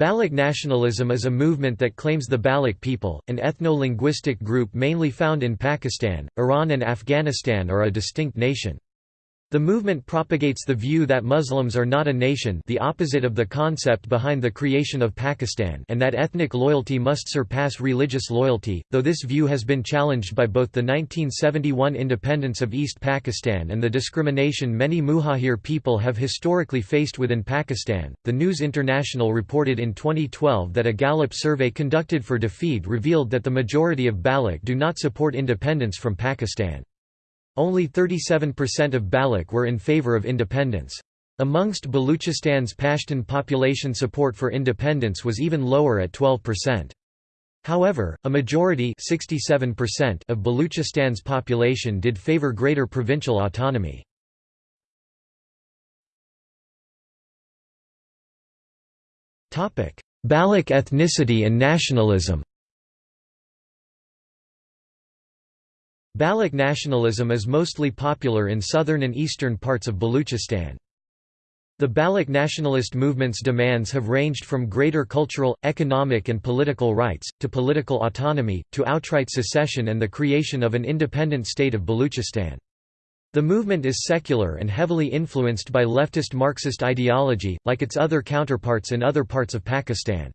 Baloch nationalism is a movement that claims the Baloch people, an ethno-linguistic group mainly found in Pakistan, Iran and Afghanistan are a distinct nation. The movement propagates the view that Muslims are not a nation the opposite of the concept behind the creation of Pakistan and that ethnic loyalty must surpass religious loyalty, though this view has been challenged by both the 1971 independence of East Pakistan and the discrimination many Muhajir people have historically faced within Pakistan. The News International reported in 2012 that a Gallup survey conducted for DFID revealed that the majority of Baloch do not support independence from Pakistan. Only 37% of Baloch were in favor of independence. Amongst Baluchistan's Pashtun population support for independence was even lower at 12%. However, a majority 67% of Baluchistan's population did favor greater provincial autonomy. Baloch ethnicity and nationalism Baloch nationalism is mostly popular in southern and eastern parts of Baluchistan. The Baloch nationalist movement's demands have ranged from greater cultural, economic and political rights, to political autonomy, to outright secession and the creation of an independent state of Baluchistan. The movement is secular and heavily influenced by leftist Marxist ideology, like its other counterparts in other parts of Pakistan.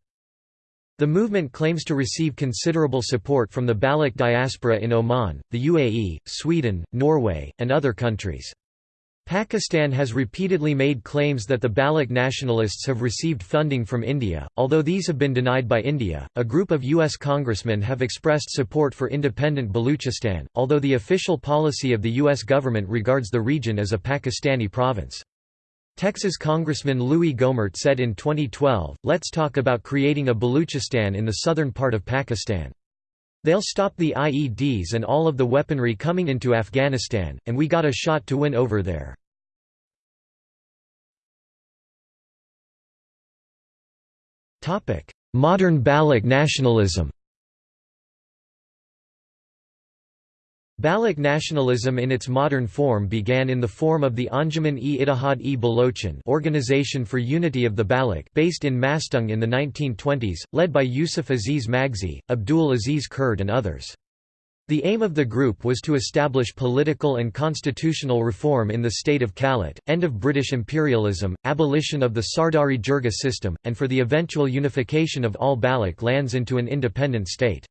The movement claims to receive considerable support from the Baloch diaspora in Oman, the UAE, Sweden, Norway, and other countries. Pakistan has repeatedly made claims that the Baloch nationalists have received funding from India, although these have been denied by India. A group of U.S. congressmen have expressed support for independent Baluchistan, although the official policy of the U.S. government regards the region as a Pakistani province. Texas Congressman Louis Gohmert said in 2012, let's talk about creating a Baluchistan in the southern part of Pakistan. They'll stop the IEDs and all of the weaponry coming into Afghanistan, and we got a shot to win over there. Modern Baloch nationalism Baloch nationalism in its modern form began in the form of the Anjuman-e-Ittihad-e Balochin Organization for Unity of the Baloch based in Mastung in the 1920s, led by Yusuf Aziz Magsi, Abdul Aziz Kurd and others. The aim of the group was to establish political and constitutional reform in the state of Kalat, end of British imperialism, abolition of the Sardari Jirga system, and for the eventual unification of all Baloch lands into an independent state.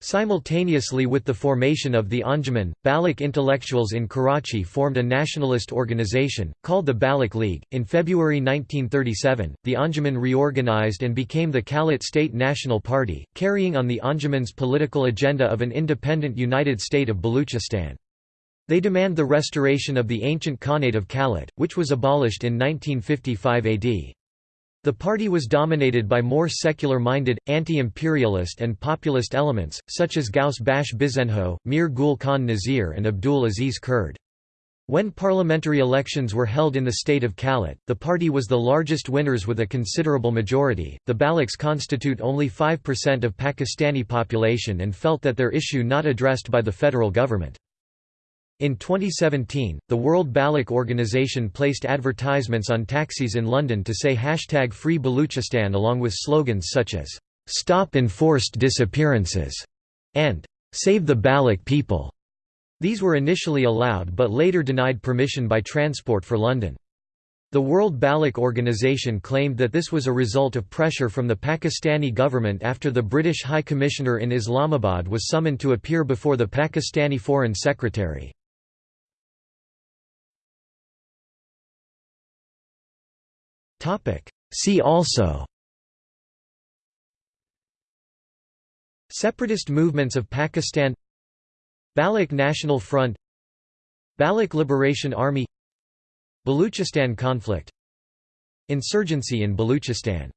Simultaneously with the formation of the Anjuman, Baloch intellectuals in Karachi formed a nationalist organization, called the Baloch League. In February 1937, the Anjuman reorganized and became the Kalat State National Party, carrying on the Anjuman's political agenda of an independent united state of Baluchistan. They demand the restoration of the ancient Khanate of Kalat, which was abolished in 1955 AD. The party was dominated by more secular-minded, anti-imperialist and populist elements, such as Ghaus Bakhsh Bizenjo, Mir Gul Khan Nazir and Abdul Aziz Kurd. When parliamentary elections were held in the state of Kalat, the party was the largest winners with a considerable majority. The Balochs constitute only 5% of Pakistani population and felt that their issue not addressed by the federal government. In 2017, the World Baloch Organization placed advertisements on taxis in London to say hashtag Free Baluchistan along with slogans such as, "'Stop Enforced Disappearances' and "'Save the Baloch People'". These were initially allowed but later denied permission by Transport for London. The World Baloch Organization claimed that this was a result of pressure from the Pakistani government after the British High Commissioner in Islamabad was summoned to appear before the Pakistani Foreign Secretary. See also. Separatist movements of Pakistan. Baloch National Front. Baloch Liberation Army. Baluchistan conflict. Insurgency in Baluchistan